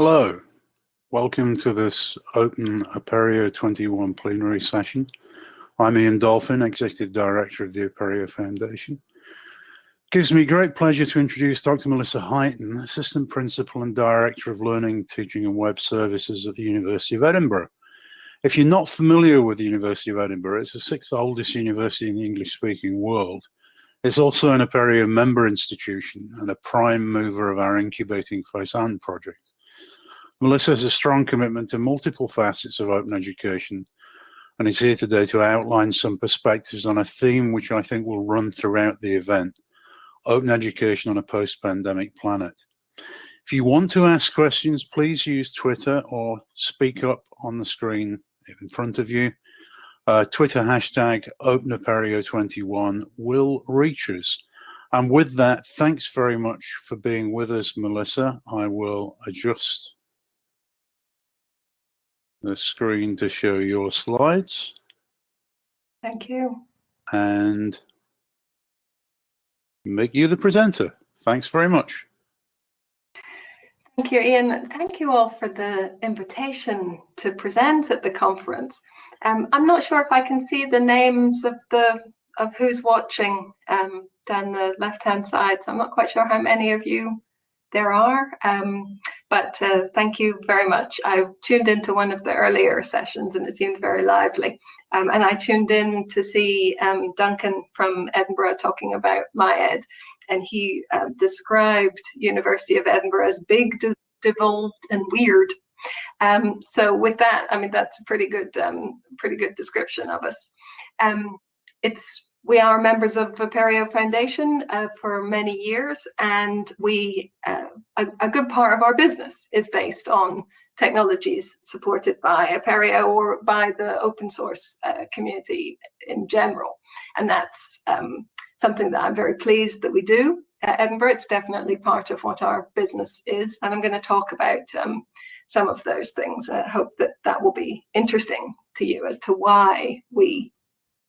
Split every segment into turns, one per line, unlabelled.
Hello, welcome to this Open Apereo 21 plenary session. I'm Ian Dolphin, Executive Director of the Apereo Foundation. It gives me great pleasure to introduce Dr. Melissa Highton, Assistant Principal and Director of Learning, Teaching and Web Services at the University of Edinburgh. If you're not familiar with the University of Edinburgh, it's the sixth oldest university in the English-speaking world. It's also an Apereo member institution and a prime mover of our incubating FAISAN project. Melissa has a strong commitment to multiple facets of open education and is here today to outline some perspectives on a theme which I think will run throughout the event, open education on a post-pandemic planet. If you want to ask questions, please use Twitter or speak up on the screen in front of you. Uh, Twitter hashtag OpenApereo21 will reach us. And with that, thanks very much for being with us, Melissa. I will adjust the screen to show your slides.
Thank you.
And make you the presenter. Thanks very much.
Thank you, Ian. Thank you all for the invitation to present at the conference. Um, I'm not sure if I can see the names of the of who's watching um, down the left-hand side, so I'm not quite sure how many of you there are. Um, but uh, thank you very much. I tuned into one of the earlier sessions and it seemed very lively. Um, and I tuned in to see um, Duncan from Edinburgh talking about MyEd. And he uh, described University of Edinburgh as big, de devolved and weird. Um, so with that, I mean, that's a pretty good, um, pretty good description of us. Um, it's we are members of Apereo Foundation uh, for many years, and we uh, a, a, good part of our business is based on technologies supported by Apereo or by the open source uh, community in general. And that's um, something that I'm very pleased that we do at Edinburgh. It's definitely part of what our business is. And I'm going to talk about um, some of those things. I hope that that will be interesting to you as to why we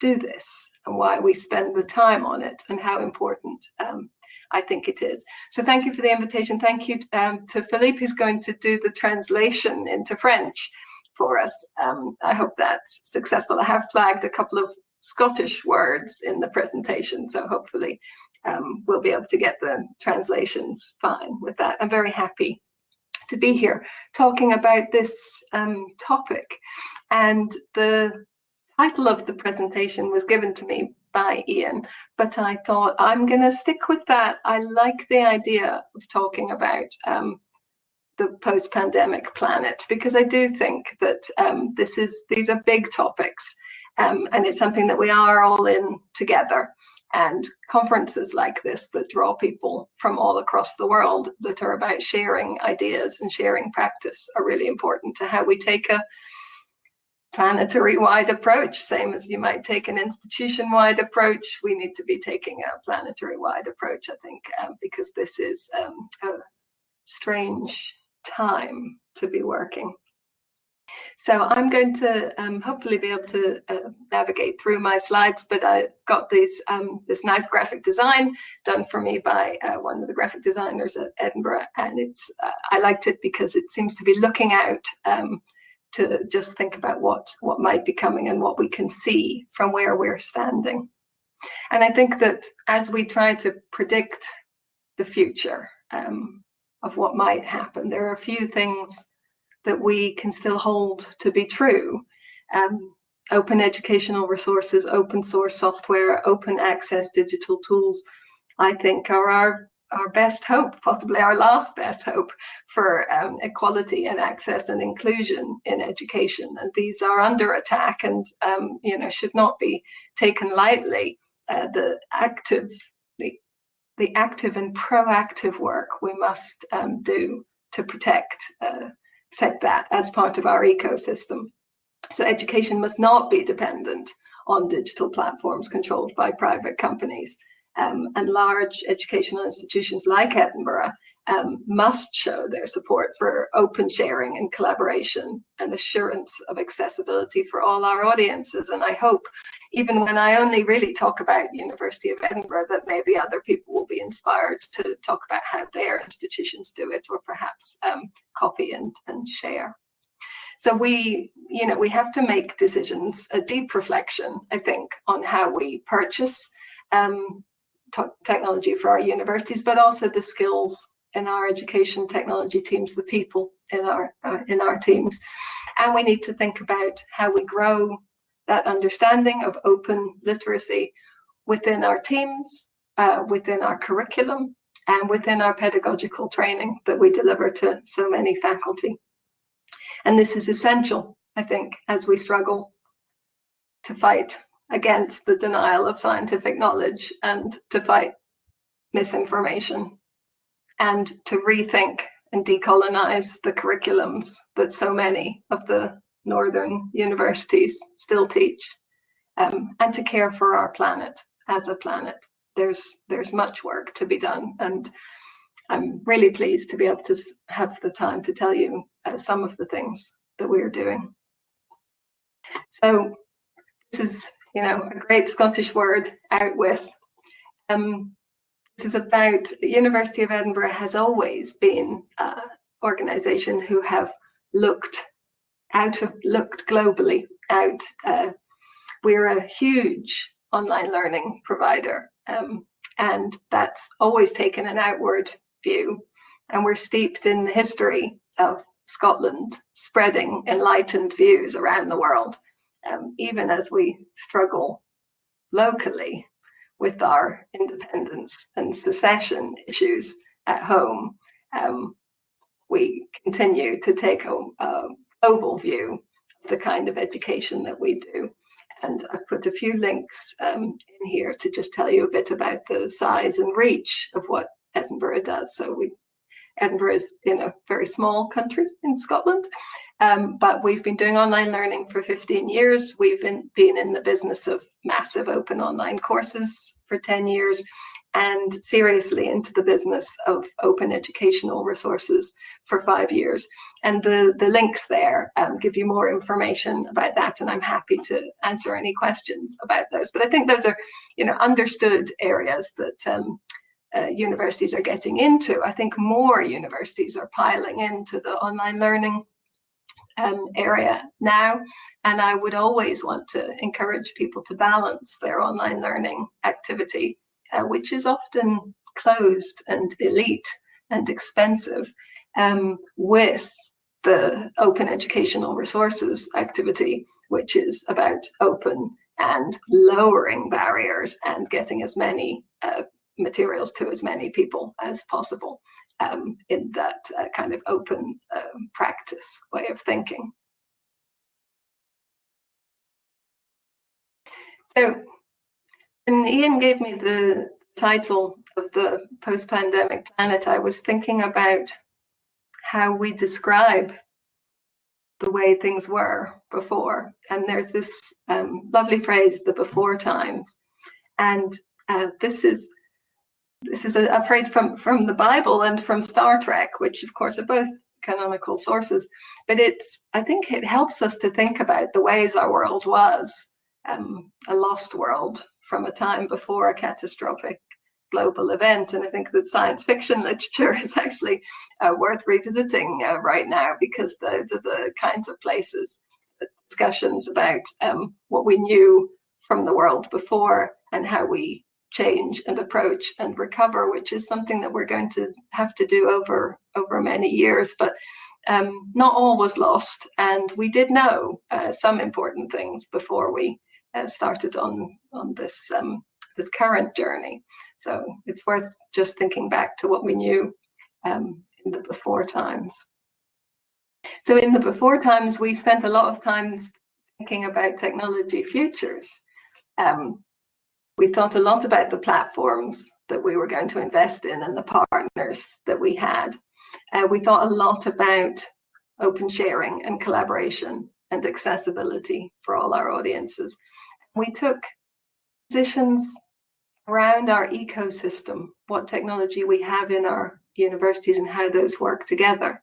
do this and why we spend the time on it and how important um, I think it is. So thank you for the invitation. Thank you um, to Philippe, who's going to do the translation into French for us. Um, I hope that's successful. I have flagged a couple of Scottish words in the presentation, so hopefully um, we'll be able to get the translations fine with that. I'm very happy to be here talking about this um, topic. And the title of the presentation was given to me by Ian, but I thought I'm going to stick with that. I like the idea of talking about um, the post-pandemic planet because I do think that um, this is these are big topics um, and it's something that we are all in together. And conferences like this that draw people from all across the world that are about sharing ideas and sharing practice are really important to how we take a planetary-wide approach, same as you might take an institution-wide approach. We need to be taking a planetary-wide approach, I think, um, because this is um, a strange time to be working. So I'm going to um, hopefully be able to uh, navigate through my slides, but I got these um, this nice graphic design done for me by uh, one of the graphic designers at Edinburgh, and it's uh, I liked it because it seems to be looking out um, to just think about what, what might be coming and what we can see from where we're standing. And I think that as we try to predict the future um, of what might happen, there are a few things that we can still hold to be true. Um, open educational resources, open source software, open access digital tools, I think are our our best hope, possibly our last best hope for um, equality and access and inclusion in education. And these are under attack and, um, you know, should not be taken lightly. Uh, the active, the, the active and proactive work we must um, do to protect, uh, protect that as part of our ecosystem. So education must not be dependent on digital platforms controlled by private companies um, and large educational institutions like Edinburgh um, must show their support for open sharing and collaboration and assurance of accessibility for all our audiences. And I hope even when I only really talk about University of Edinburgh, that maybe other people will be inspired to talk about how their institutions do it, or perhaps um, copy and, and share. So we, you know, we have to make decisions, a deep reflection, I think, on how we purchase um, technology for our universities, but also the skills in our education technology teams, the people in our uh, in our teams, and we need to think about how we grow that understanding of open literacy within our teams, uh, within our curriculum, and within our pedagogical training that we deliver to so many faculty. And this is essential, I think, as we struggle to fight against the denial of scientific knowledge and to fight misinformation and to rethink and decolonize the curriculums that so many of the northern universities still teach um, and to care for our planet as a planet. There's, there's much work to be done and I'm really pleased to be able to have the time to tell you uh, some of the things that we're doing. So this is, you know, a great Scottish word, out with. Um, this is about the University of Edinburgh has always been an organisation who have looked out of looked globally out. Uh, we're a huge online learning provider, um, and that's always taken an outward view. And we're steeped in the history of Scotland spreading enlightened views around the world, um, even as we struggle locally with our independence and secession issues at home. Um, we continue to take a, a global view of the kind of education that we do. And I've put a few links um, in here to just tell you a bit about the size and reach of what Edinburgh does. So we, Edinburgh is in a very small country in Scotland, um, but we've been doing online learning for 15 years. We've been, been in the business of massive open online courses for 10 years and seriously into the business of open educational resources for five years. And the, the links there um, give you more information about that, and I'm happy to answer any questions about those. But I think those are, you know, understood areas that um, uh, universities are getting into. I think more universities are piling into the online learning um, area now. And I would always want to encourage people to balance their online learning activity, uh, which is often closed and elite and expensive, um, with the open educational resources activity, which is about open and lowering barriers and getting as many uh, materials to as many people as possible um, in that uh, kind of open um, practice way of thinking. So when Ian gave me the title of the post-pandemic planet, I was thinking about how we describe the way things were before. And there's this um, lovely phrase, the before times. And uh, this is this is a, a, phrase from, from the Bible and from Star Trek, which of course are both canonical sources, but it's, I think it helps us to think about the ways our world was, um, a lost world from a time before a catastrophic global event. And I think that science fiction literature is actually uh, worth revisiting uh, right now because those are the kinds of places, discussions about um, what we knew from the world before and how we change and approach and recover, which is something that we're going to have to do over over many years. But um, not all was lost, and we did know uh, some important things before we uh, started on on this um, this current journey. So it's worth just thinking back to what we knew um, in the before times. So in the before times, we spent a lot of times thinking about technology futures. Um, we thought a lot about the platforms that we were going to invest in and the partners that we had. Uh, we thought a lot about open sharing and collaboration and accessibility for all our audiences. We took positions around our ecosystem, what technology we have in our universities and how those work together.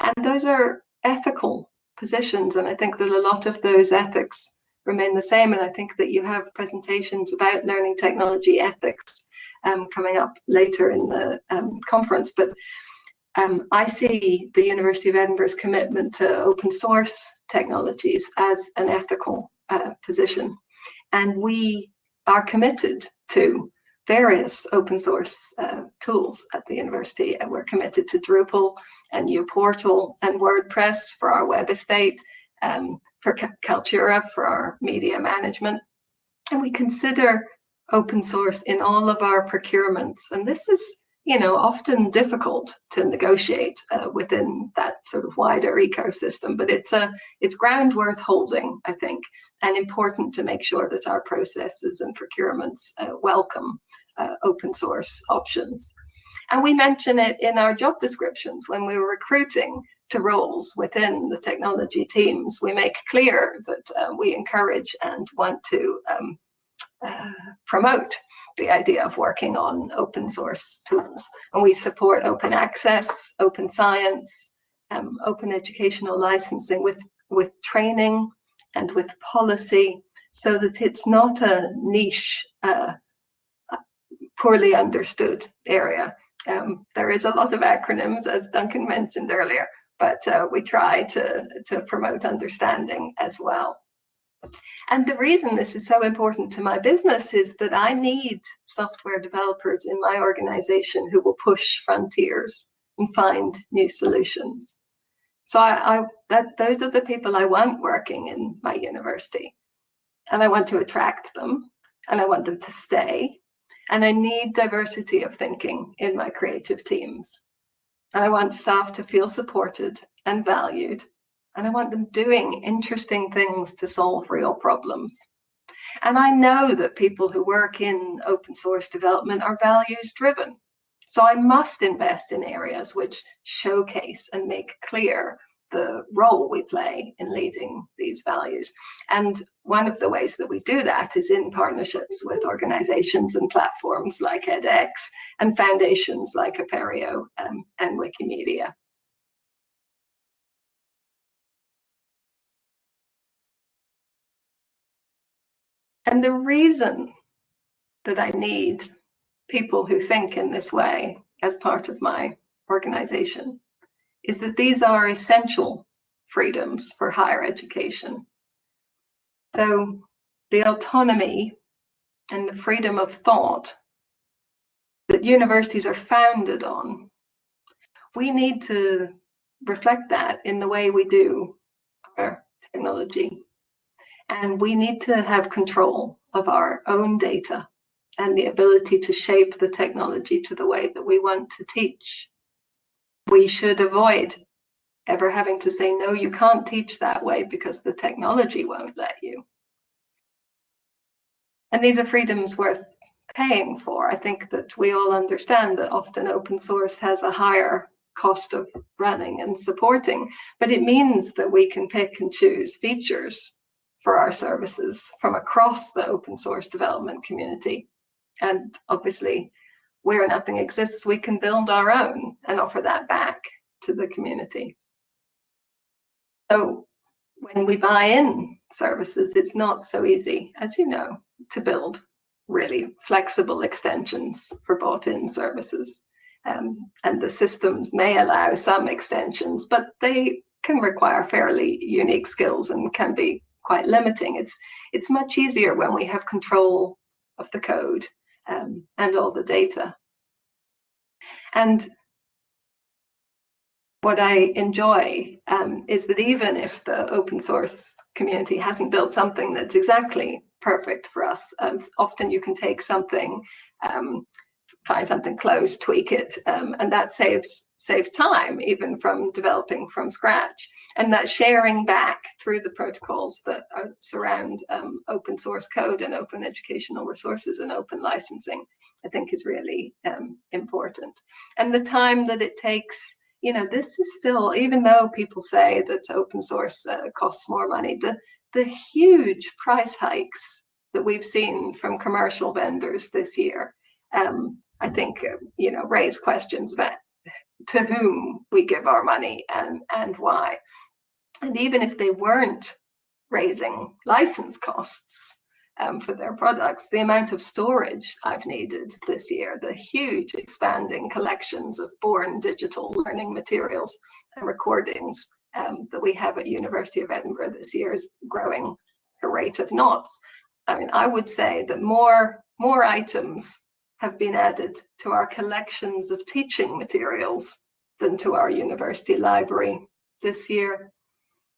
And those are ethical positions. And I think that a lot of those ethics remain the same. And I think that you have presentations about learning technology ethics um, coming up later in the um, conference. But um, I see the University of Edinburgh's commitment to open source technologies as an ethical uh, position. And we are committed to various open source uh, tools at the university. And we're committed to Drupal and uPortal and WordPress for our web estate, um, for Kaltura for our media management. And we consider open source in all of our procurements. And this is you know, often difficult to negotiate uh, within that sort of wider ecosystem, but it's a it's ground worth holding, I think, and important to make sure that our processes and procurements uh, welcome uh, open source options. And we mention it in our job descriptions when we were recruiting to roles within the technology teams. We make clear that uh, we encourage and want to um, uh, promote the idea of working on open source tools. And we support open access, open science, um, open educational licensing with, with training and with policy so that it's not a niche, uh, poorly understood area. Um, there is a lot of acronyms, as Duncan mentioned earlier, but uh, we try to, to promote understanding as well. And the reason this is so important to my business is that I need software developers in my organization who will push frontiers and find new solutions. So I, I, that those are the people I want working in my university. And I want to attract them and I want them to stay. And I need diversity of thinking in my creative teams. And I want staff to feel supported and valued and I want them doing interesting things to solve real problems. And I know that people who work in open source development are values driven. So I must invest in areas which showcase and make clear the role we play in leading these values. And one of the ways that we do that is in partnerships with organizations and platforms like edX and foundations like Apereo um, and Wikimedia. And the reason that I need people who think in this way as part of my organization is that these are essential freedoms for higher education. So the autonomy and the freedom of thought that universities are founded on, we need to reflect that in the way we do our technology and we need to have control of our own data and the ability to shape the technology to the way that we want to teach. We should avoid ever having to say, no, you can't teach that way because the technology won't let you. And these are freedoms worth paying for. I think that we all understand that often open source has a higher cost of running and supporting, but it means that we can pick and choose features for our services from across the open source development community. And obviously, where nothing exists, we can build our own and offer that back to the community. So when we buy in services, it's not so easy, as you know, to build really flexible extensions for bought in services. Um, and the systems may allow some extensions, but they can require fairly unique skills and can be quite limiting. It's it's much easier when we have control of the code um, and all the data. And what I enjoy um, is that even if the open source community hasn't built something that's exactly perfect for us, um, often you can take something um, find something close, tweak it, um, and that saves saves time even from developing from scratch. And that sharing back through the protocols that are, surround um, open source code and open educational resources and open licensing, I think is really um, important. And the time that it takes, you know, this is still, even though people say that open source uh, costs more money, the, the huge price hikes that we've seen from commercial vendors this year um, I think, uh, you know, raise questions about to whom we give our money and, and why. And even if they weren't raising license costs um, for their products, the amount of storage I've needed this year, the huge expanding collections of born digital learning materials and recordings um, that we have at University of Edinburgh this year is growing a rate of knots. I mean, I would say that more, more items have been added to our collections of teaching materials than to our university library this year.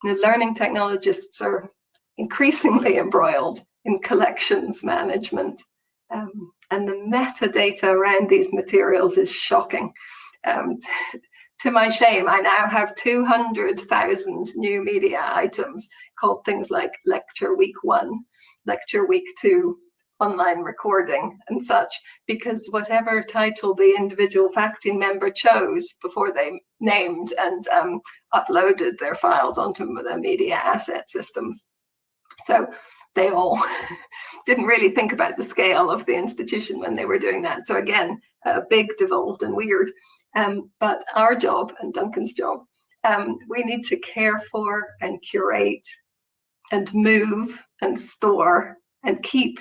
The learning technologists are increasingly embroiled in collections management. Um, and the metadata around these materials is shocking. Um, to my shame, I now have 200,000 new media items called things like lecture week one, lecture week two, online recording and such, because whatever title the individual faculty member chose before they named and um, uploaded their files onto the media asset systems. So they all didn't really think about the scale of the institution when they were doing that. So again, uh, big, devolved and weird. Um, but our job and Duncan's job, um, we need to care for and curate and move and store and keep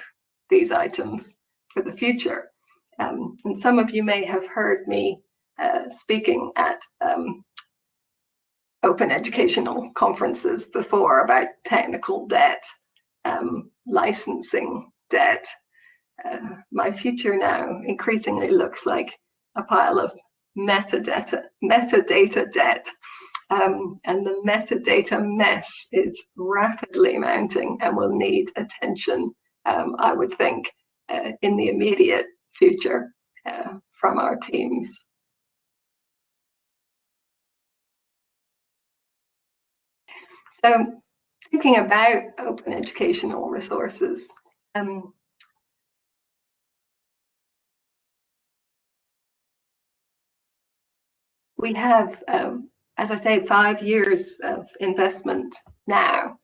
these items for the future. Um, and some of you may have heard me uh, speaking at um, open educational conferences before about technical debt, um, licensing debt. Uh, my future now increasingly looks like a pile of metadata, metadata debt. Um, and the metadata mess is rapidly mounting and will need attention, um, I would think, uh, in the immediate future uh, from our teams. So thinking about open educational resources, um, we have, um, as I say, five years of investment now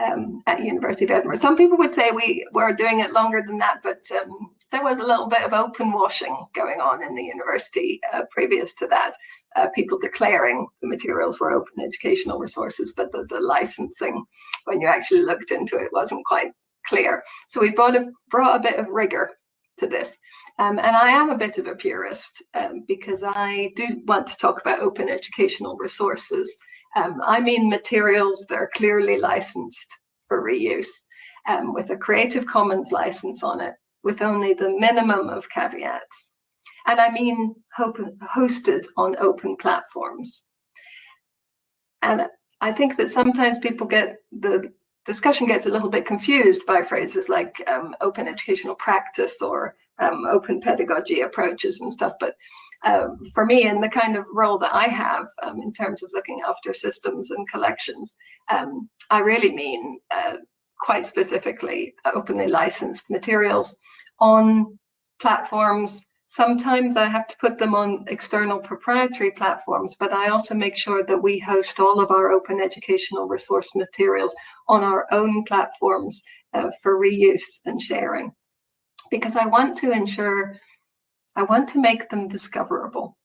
um, at University of Edinburgh. Some people would say we were doing it longer than that, but um, there was a little bit of open washing going on in the university uh, previous to that. Uh, people declaring the materials were open educational resources, but the, the licensing, when you actually looked into it, wasn't quite clear. So we brought a, brought a bit of rigor to this. Um, and I am a bit of a purist um, because I do want to talk about open educational resources. Um, I mean materials that are clearly licensed for reuse um, with a Creative Commons license on it with only the minimum of caveats. And I mean hosted on open platforms. And I think that sometimes people get the discussion gets a little bit confused by phrases like um, open educational practice or um, open pedagogy approaches and stuff. But um, for me, in the kind of role that I have um, in terms of looking after systems and collections, um, I really mean uh, quite specifically openly licensed materials on platforms. Sometimes I have to put them on external proprietary platforms, but I also make sure that we host all of our open educational resource materials on our own platforms uh, for reuse and sharing because I want to ensure, I want to make them discoverable.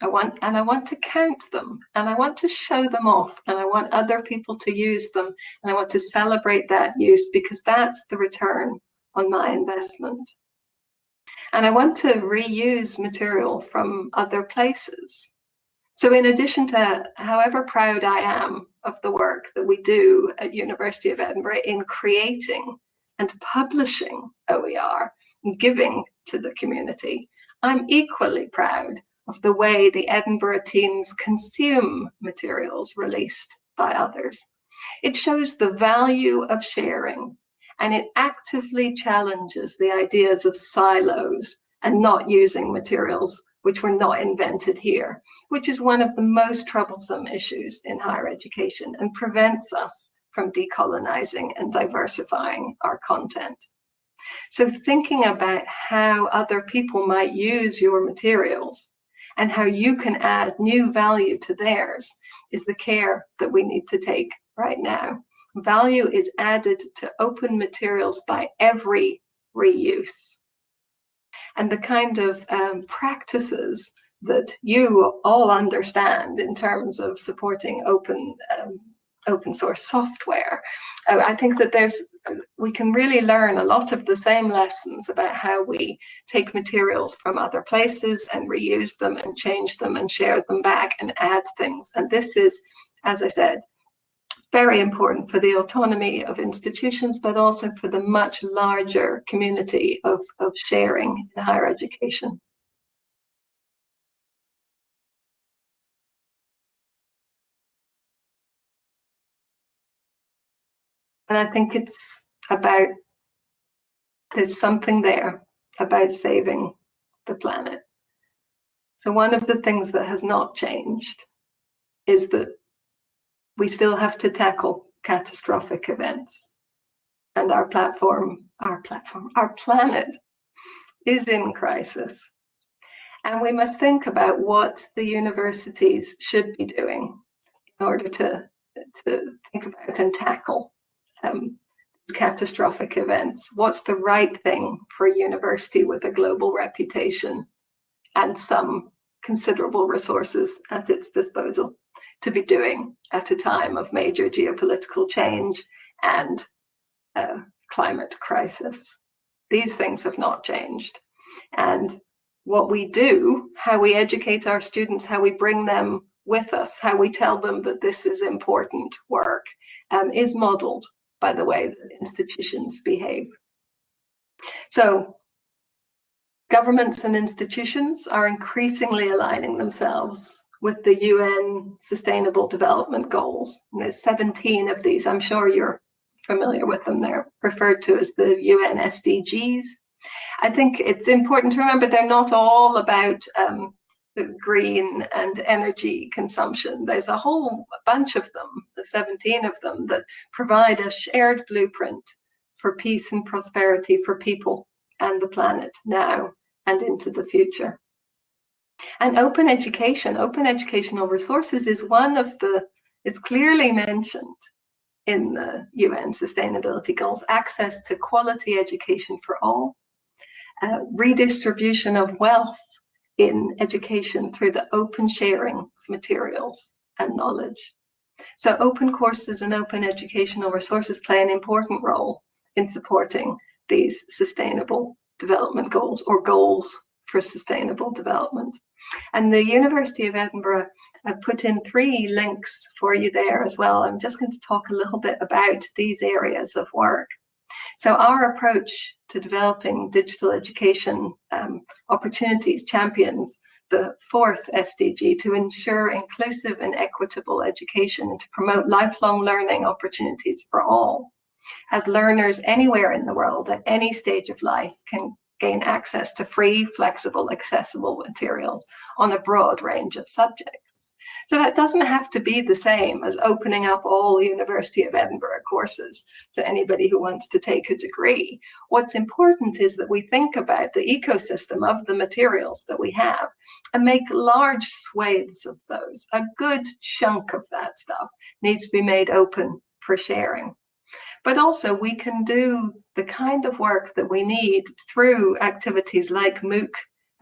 I want, and I want to count them and I want to show them off and I want other people to use them and I want to celebrate that use because that's the return on my investment. And I want to reuse material from other places. So in addition to however proud I am of the work that we do at University of Edinburgh in creating and publishing OER, and giving to the community. I'm equally proud of the way the Edinburgh teams consume materials released by others. It shows the value of sharing and it actively challenges the ideas of silos and not using materials which were not invented here, which is one of the most troublesome issues in higher education and prevents us from decolonizing and diversifying our content. So thinking about how other people might use your materials and how you can add new value to theirs is the care that we need to take right now. Value is added to open materials by every reuse. And the kind of um, practices that you all understand in terms of supporting open um, open source software. Uh, I think that there's we can really learn a lot of the same lessons about how we take materials from other places and reuse them and change them and share them back and add things. And this is, as I said, very important for the autonomy of institutions, but also for the much larger community of, of sharing in higher education. And I think it's about, there's something there about saving the planet. So one of the things that has not changed is that we still have to tackle catastrophic events. And our platform, our platform, our planet is in crisis. And we must think about what the universities should be doing in order to, to think about and tackle um, catastrophic events. What's the right thing for a university with a global reputation and some considerable resources at its disposal to be doing at a time of major geopolitical change and uh, climate crisis. These things have not changed. And what we do, how we educate our students, how we bring them with us, how we tell them that this is important work, um, is modeled by the way that institutions behave. So governments and institutions are increasingly aligning themselves with the UN Sustainable Development Goals. And there's 17 of these. I'm sure you're familiar with them. They're referred to as the UN SDGs. I think it's important to remember they're not all about um, green and energy consumption. There's a whole bunch of them, the 17 of them, that provide a shared blueprint for peace and prosperity for people and the planet now and into the future. And open education, open educational resources is one of the, is clearly mentioned in the UN sustainability goals, access to quality education for all, uh, redistribution of wealth in education through the open sharing of materials and knowledge. So open courses and open educational resources play an important role in supporting these sustainable development goals or goals for sustainable development. And the University of Edinburgh I've put in three links for you there as well. I'm just going to talk a little bit about these areas of work. So our approach to developing digital education um, opportunities champions the fourth SDG to ensure inclusive and equitable education and to promote lifelong learning opportunities for all. As learners anywhere in the world at any stage of life can gain access to free, flexible, accessible materials on a broad range of subjects. So that doesn't have to be the same as opening up all University of Edinburgh courses to anybody who wants to take a degree. What's important is that we think about the ecosystem of the materials that we have and make large swathes of those. A good chunk of that stuff needs to be made open for sharing. But also we can do the kind of work that we need through activities like MOOC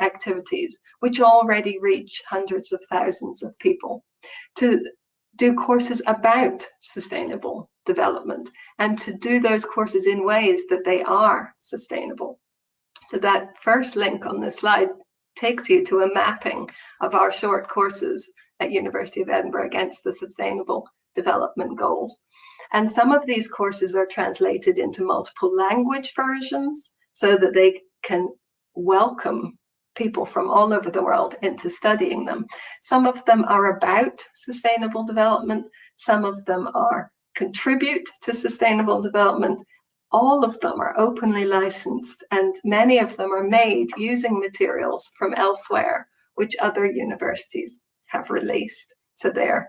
activities, which already reach hundreds of thousands of people, to do courses about sustainable development and to do those courses in ways that they are sustainable. So that first link on the slide takes you to a mapping of our short courses at University of Edinburgh against the sustainable development goals. And some of these courses are translated into multiple language versions so that they can welcome people from all over the world into studying them. Some of them are about sustainable development, some of them are contribute to sustainable development. All of them are openly licensed and many of them are made using materials from elsewhere, which other universities have released. So they're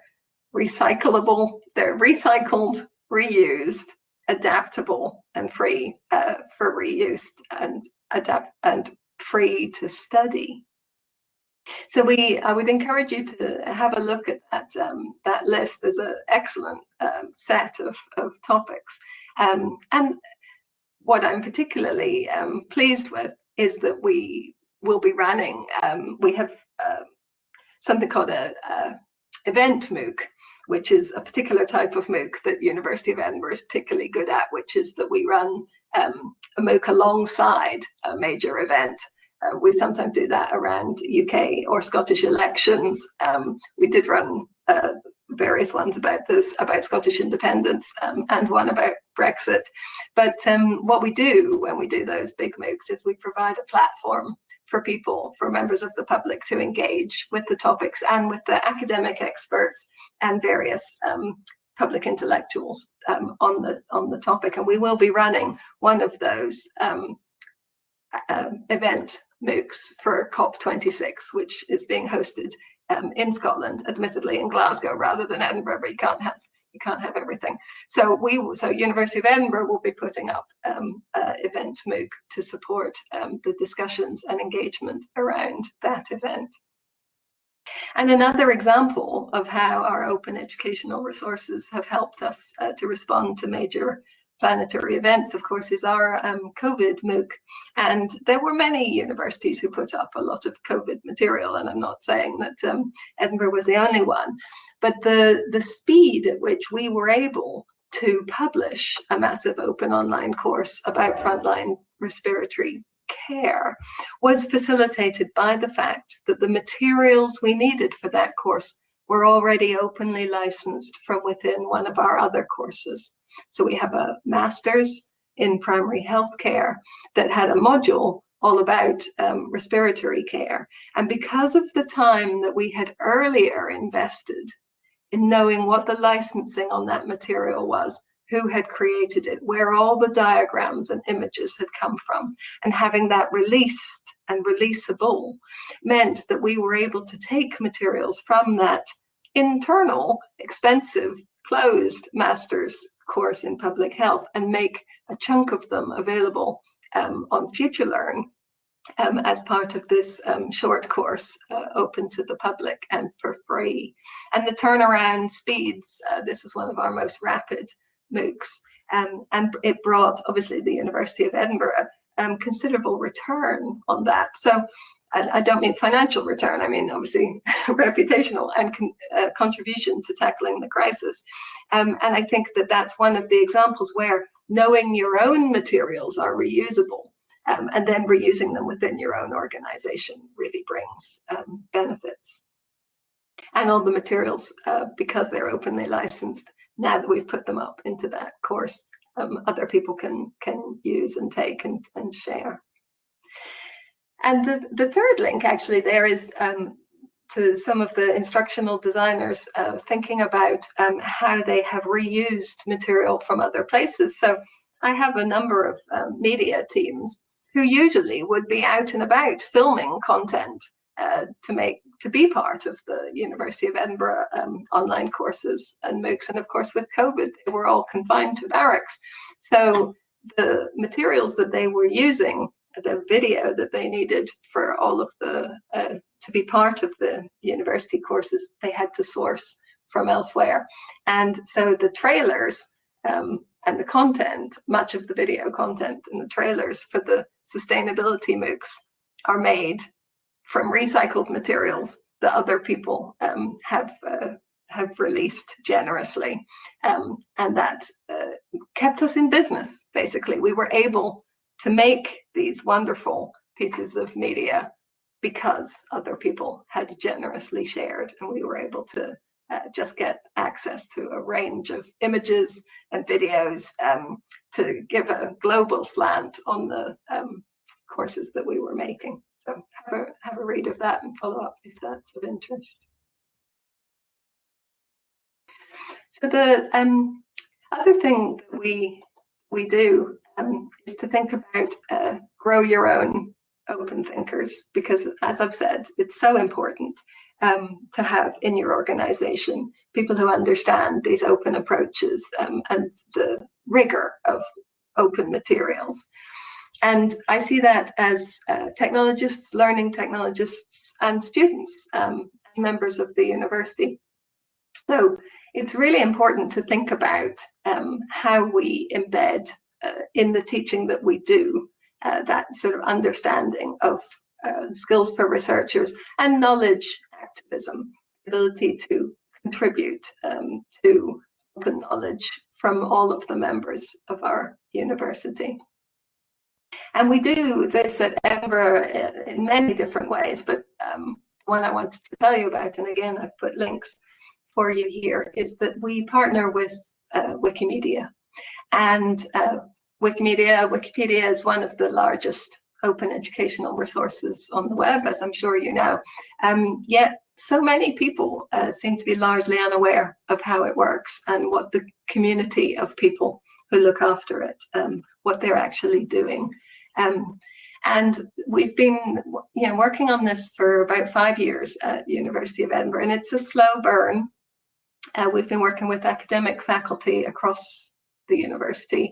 recyclable, they're recycled, reused, adaptable and free uh, for reuse and adapt and free to study. So we, I would encourage you to have a look at that, um, that list. There's an excellent um, set of, of topics. Um, and what I'm particularly um, pleased with is that we will be running, um, we have uh, something called a, event MOOC, which is a particular type of MOOC that University of Edinburgh is particularly good at, which is that we run a MOOC alongside a major event. Uh, we sometimes do that around UK or Scottish elections. Um, we did run uh, various ones about this, about Scottish independence um, and one about Brexit. But um, what we do when we do those big MOOCs is we provide a platform for people, for members of the public to engage with the topics and with the academic experts and various um, public intellectuals um, on the on the topic. And we will be running one of those um, uh, event MOOCs for COP26, which is being hosted um, in Scotland, admittedly in Glasgow rather than Edinburgh, but you can't have you can't have everything. So we so University of Edinburgh will be putting up um, uh, event MOOC to support um, the discussions and engagement around that event. And another example of how our open educational resources have helped us uh, to respond to major planetary events, of course, is our um, COVID MOOC. And there were many universities who put up a lot of COVID material, and I'm not saying that um, Edinburgh was the only one, but the, the speed at which we were able to publish a massive open online course about frontline respiratory care was facilitated by the fact that the materials we needed for that course were already openly licensed from within one of our other courses. So we have a master's in primary health care that had a module all about um, respiratory care. And because of the time that we had earlier invested in knowing what the licensing on that material was, who had created it, where all the diagrams and images had come from, and having that released and releasable meant that we were able to take materials from that internal, expensive, closed master's course in public health and make a chunk of them available um, on FutureLearn um, as part of this um, short course uh, open to the public and for free. And the turnaround speeds, uh, this is one of our most rapid MOOCs, um, and it brought obviously the University of Edinburgh um, considerable return on that. So I, don't mean financial return, I mean obviously reputational and con uh, contribution to tackling the crisis. Um, and I think that that's one of the examples where knowing your own materials are reusable um, and then reusing them within your own organization really brings um, benefits. And all the materials, uh, because they're openly licensed, now that we've put them up into that course, um, other people can can use and take and, and share. And the, the third link actually there is um, to some of the instructional designers uh, thinking about um, how they have reused material from other places. So I have a number of um, media teams who usually would be out and about filming content uh, to make to be part of the University of Edinburgh um, online courses and MOOCs. And of course, with COVID, they were all confined to barracks. So the materials that they were using the video that they needed for all of the uh, to be part of the university courses they had to source from elsewhere. And so the trailers um, and the content much of the video content and the trailers for the sustainability MOOCs are made from recycled materials that other people um, have uh, have released generously. Um, and that uh, kept us in business basically. We were able to make these wonderful pieces of media because other people had generously shared and we were able to uh, just get access to a range of images and videos um, to give a global slant on the um, courses that we were making. So have a, have a read of that and follow up if that's of interest. So the um, other thing that we we do um, is to think about uh, grow your own open thinkers because as I've said, it's so important um, to have in your organization people who understand these open approaches um, and the rigor of open materials. And I see that as uh, technologists, learning technologists, and students, um, members of the university. So it's really important to think about um, how we embed uh, in the teaching that we do, uh, that sort of understanding of uh, skills for researchers and knowledge activism, ability to contribute um, to open knowledge from all of the members of our university. And we do this at Edinburgh in many different ways, but um, one I wanted to tell you about, and again, I've put links for you here, is that we partner with uh, Wikimedia. And uh, Wikimedia, Wikipedia is one of the largest open educational resources on the web, as I'm sure you know. Um, yet so many people uh, seem to be largely unaware of how it works and what the community of people who look after it, um, what they're actually doing. Um, and we've been you know, working on this for about five years at the University of Edinburgh, and it's a slow burn. Uh, we've been working with academic faculty across the university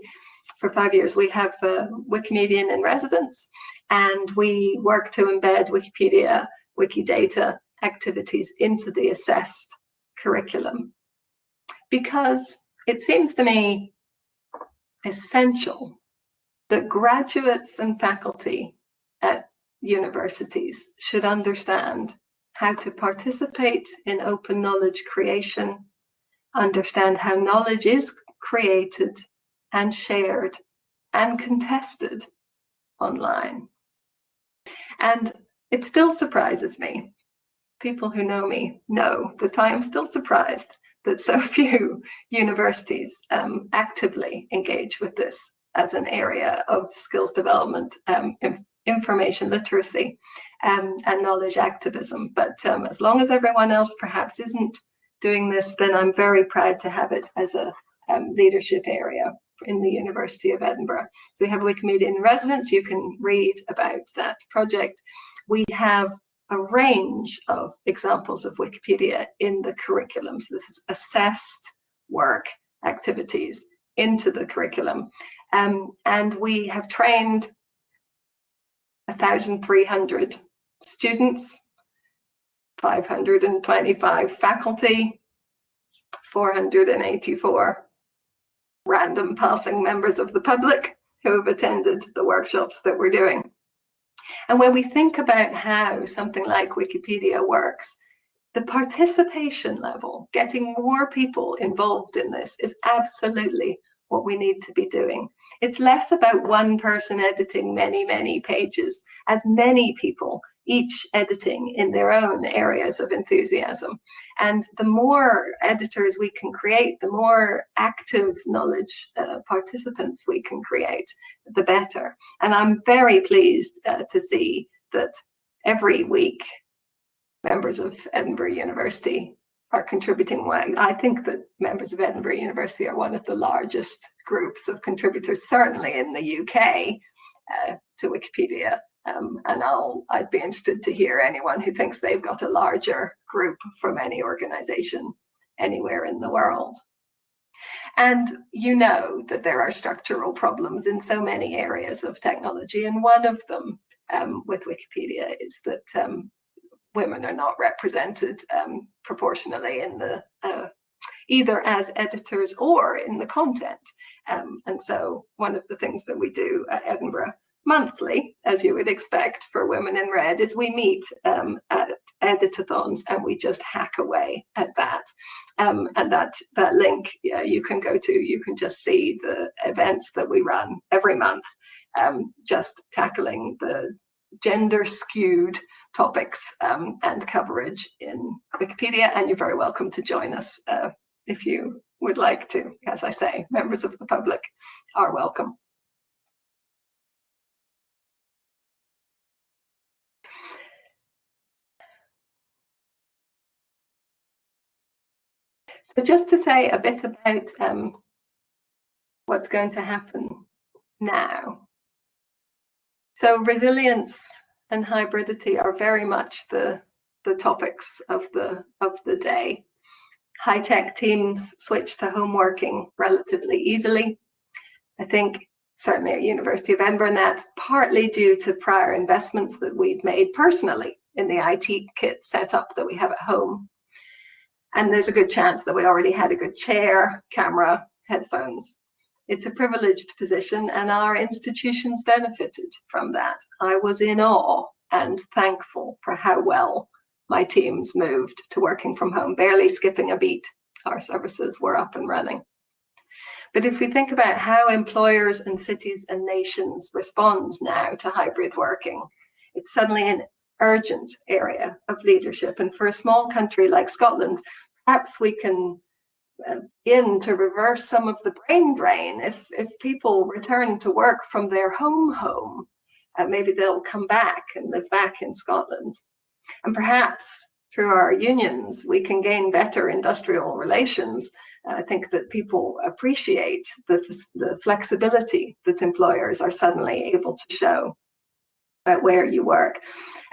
for five years. We have a Wikimedian in residence, and we work to embed Wikipedia, Wikidata activities into the assessed curriculum. Because it seems to me essential that graduates and faculty at universities should understand how to participate in open knowledge creation, understand how knowledge is created and shared and contested online. And it still surprises me. People who know me know that I am still surprised that so few universities um, actively engage with this as an area of skills development, um, information literacy, um, and knowledge activism. But um, as long as everyone else perhaps isn't doing this, then I'm very proud to have it as a um, leadership area in the University of Edinburgh. So we have Wikimedia in residence. You can read about that project. We have a range of examples of Wikipedia in the curriculum. So this is assessed work activities into the curriculum. Um, and we have trained 1,300 students, 525 faculty, 484 random passing members of the public who have attended the workshops that we're doing. And when we think about how something like Wikipedia works, the participation level, getting more people involved in this is absolutely what we need to be doing. It's less about one person editing many, many pages, as many people each editing in their own areas of enthusiasm. And the more editors we can create, the more active knowledge uh, participants we can create, the better. And I'm very pleased uh, to see that every week members of Edinburgh University are contributing well. I think that members of Edinburgh University are one of the largest groups of contributors, certainly in the UK, uh, to Wikipedia um, and I'll, I'd be interested to hear anyone who thinks they've got a larger group from any organization anywhere in the world. And you know that there are structural problems in so many areas of technology. And one of them um, with Wikipedia is that um, women are not represented um, proportionally in the uh, either as editors or in the content. Um, and so one of the things that we do at Edinburgh monthly, as you would expect for Women in Red, is we meet um, at editathons and we just hack away at that. Um, and that, that link yeah, you can go to, you can just see the events that we run every month, um, just tackling the gender skewed topics um, and coverage in Wikipedia. And you're very welcome to join us uh, if you would like to. As I say, members of the public are welcome. So just to say a bit about um, what's going to happen now. So resilience and hybridity are very much the, the topics of the, of the day. High-tech teams switch to home working relatively easily. I think certainly at University of Edinburgh, and that's partly due to prior investments that we've made personally in the IT kit setup that we have at home and there's a good chance that we already had a good chair, camera, headphones. It's a privileged position and our institutions benefited from that. I was in awe and thankful for how well my teams moved to working from home, barely skipping a beat. Our services were up and running. But if we think about how employers and cities and nations respond now to hybrid working, it's suddenly an urgent area of leadership. And for a small country like Scotland, perhaps we can uh, begin to reverse some of the brain drain. If, if people return to work from their home home, uh, maybe they'll come back and live back in Scotland. And perhaps through our unions, we can gain better industrial relations. I think that people appreciate the, the flexibility that employers are suddenly able to show where you work.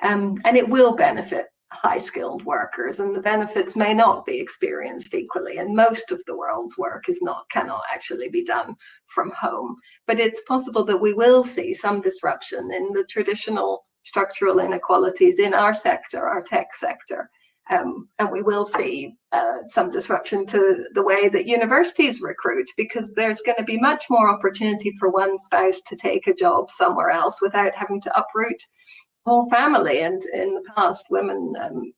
Um, and it will benefit high skilled workers and the benefits may not be experienced equally and most of the world's work is not cannot actually be done from home but it's possible that we will see some disruption in the traditional structural inequalities in our sector our tech sector um, and we will see uh, some disruption to the way that universities recruit because there's going to be much more opportunity for one spouse to take a job somewhere else without having to uproot whole family. And in the past, women um,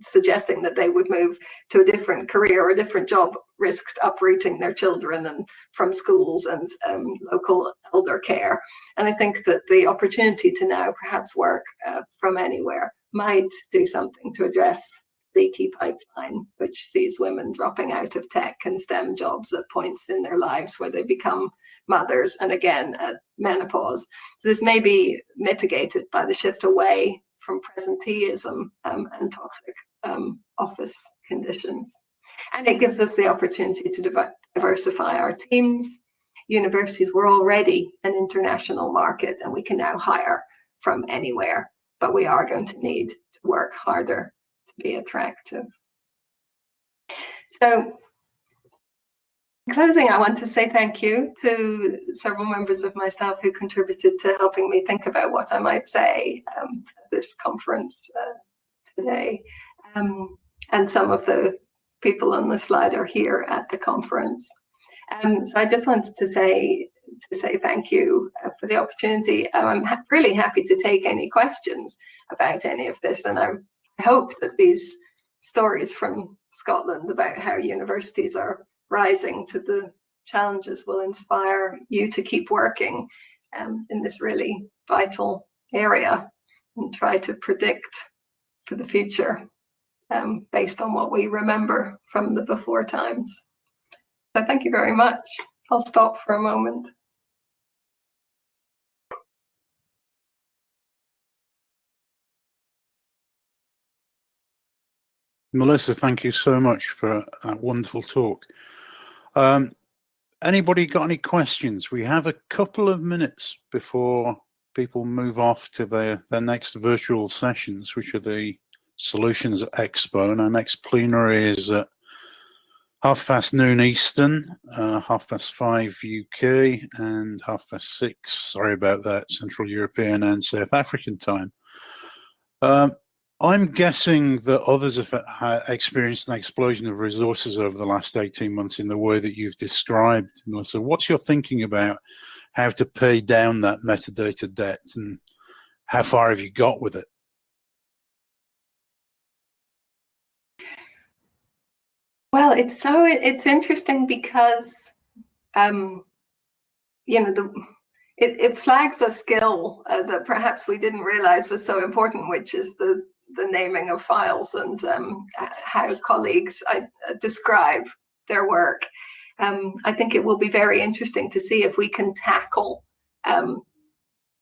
suggesting that they would move to a different career or a different job risked uprooting their children and from schools and um, local elder care. And I think that the opportunity to now perhaps work uh, from anywhere might do something to address the leaky pipeline, which sees women dropping out of tech and STEM jobs at points in their lives where they become mothers and again at menopause. So this may be mitigated by the shift away from presenteeism um, and toxic um, office conditions. And it gives us the opportunity to diversify our teams. Universities were already an international market and we can now hire from anywhere, but we are going to need to work harder to be attractive. So in closing, I want to say thank you to several members of my staff who contributed to helping me think about what I might say um, at this conference uh, today. Um, and some of the people on the slide are here at the conference. Um, so I just wanted to say to say thank you uh, for the opportunity. I'm ha really happy to take any questions about any of this, and I hope that these stories from Scotland about how universities are rising to the challenges will inspire you to keep working um, in this really vital area and try to predict for the future um, based on what we remember from the before times. So thank you very much. I'll stop for a moment.
Melissa, thank you so much for that wonderful talk. Um, anybody got any questions? We have a couple of minutes before people move off to their, their next virtual sessions, which are the Solutions Expo. And our next plenary is at half past noon Eastern, uh, half past five UK, and half past six, sorry about that, Central European and South African time. Um, I'm guessing that others have experienced an explosion of resources over the last 18 months in the way that you've described, Melissa. What's your thinking about how to pay down that metadata debt and how far have you got with it?
Well, it's so it's interesting because um, you know the it, it flags a skill uh, that perhaps we didn't realize was so important, which is the the naming of files and um, how colleagues uh, describe their work. Um, I think it will be very interesting to see if we can tackle um,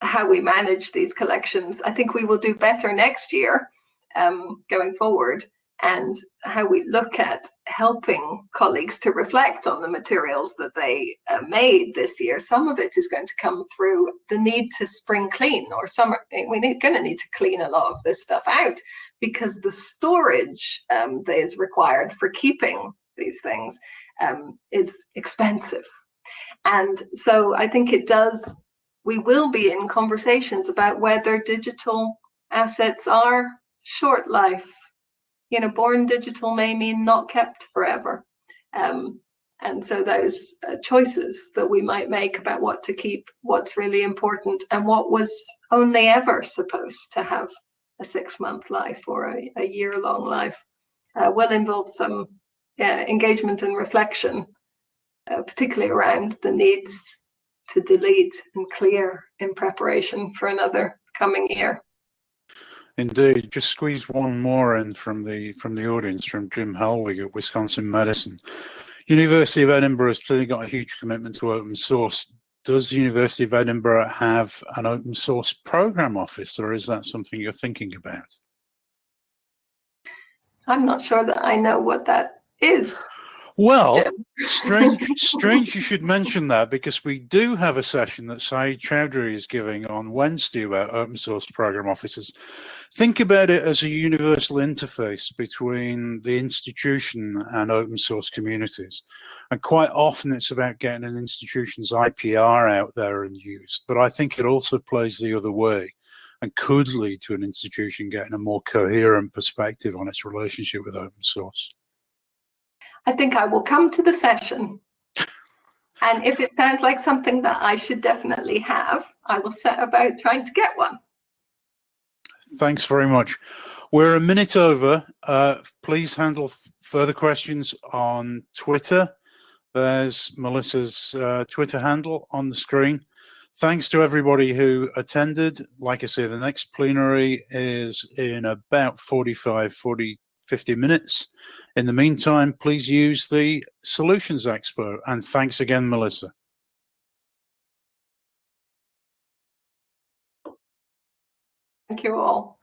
how we manage these collections. I think we will do better next year um, going forward and how we look at helping colleagues to reflect on the materials that they uh, made this year. Some of it is going to come through the need to spring clean or some, we're going to need to clean a lot of this stuff out because the storage um, that is required for keeping these things um, is expensive. And so I think it does, we will be in conversations about whether digital assets are short life you know, born digital may mean not kept forever. Um, and so those uh, choices that we might make about what to keep, what's really important, and what was only ever supposed to have a six month life or a, a year long life uh, will involve some yeah, engagement and reflection, uh, particularly around the needs to delete and clear in preparation for another coming year.
Indeed, just squeeze one more in from the from the audience from Jim Helwig at Wisconsin Madison. University of Edinburgh has clearly got a huge commitment to open source. Does University of Edinburgh have an open source program office or is that something you're thinking about?
I'm not sure that I know what that is.
Well, strange, strange you should mention that because we do have a session that Sayeed Choudhury is giving on Wednesday about open source program offices. Think about it as a universal interface between the institution and open source communities. And quite often it's about getting an institution's IPR out there and used, but I think it also plays the other way and could lead to an institution getting a more coherent perspective on its relationship with open source.
I think I will come to the session. And if it sounds like something that I should definitely have, I will set about trying to get one.
Thanks very much. We're a minute over. Uh, please handle further questions on Twitter. There's Melissa's uh, Twitter handle on the screen. Thanks to everybody who attended. Like I say, the next plenary is in about 45, 40, 50 minutes. In the meantime, please use the Solutions Expo. And thanks again, Melissa.
Thank you all.